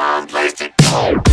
Place to go.